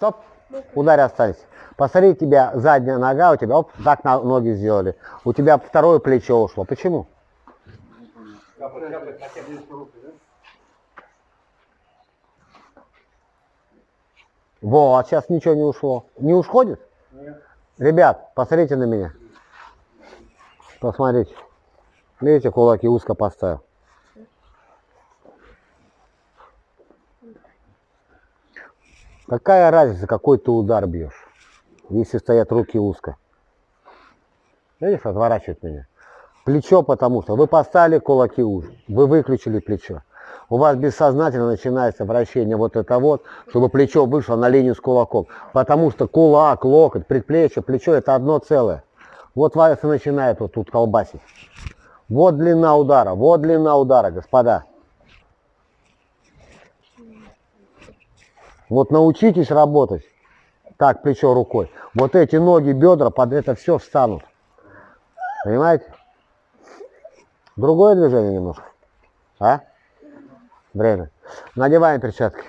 Стоп. Ударь останься. Посмотри, тебя задняя нога, у тебя, оп, так на ноги сделали. У тебя второе плечо ушло. Почему? Вот, сейчас ничего не ушло. Не ушходит? Нет. Ребят, посмотрите на меня. Посмотрите. Видите, кулаки узко поставил. Какая разница, какой ты удар бьешь, если стоят руки узко? Видишь, отворачивает меня. Плечо потому что вы поставили кулаки уже, вы выключили плечо. У вас бессознательно начинается вращение вот это вот, чтобы плечо вышло на линию с кулаком. Потому что кулак, локоть, предплечье, плечо это одно целое. Вот вас и начинает вот тут колбасить. Вот длина удара, вот длина удара, господа. Вот научитесь работать так, плечо рукой. Вот эти ноги, бедра под это все встанут. Понимаете? Другое движение немножко. А? Время. Надеваем перчатки.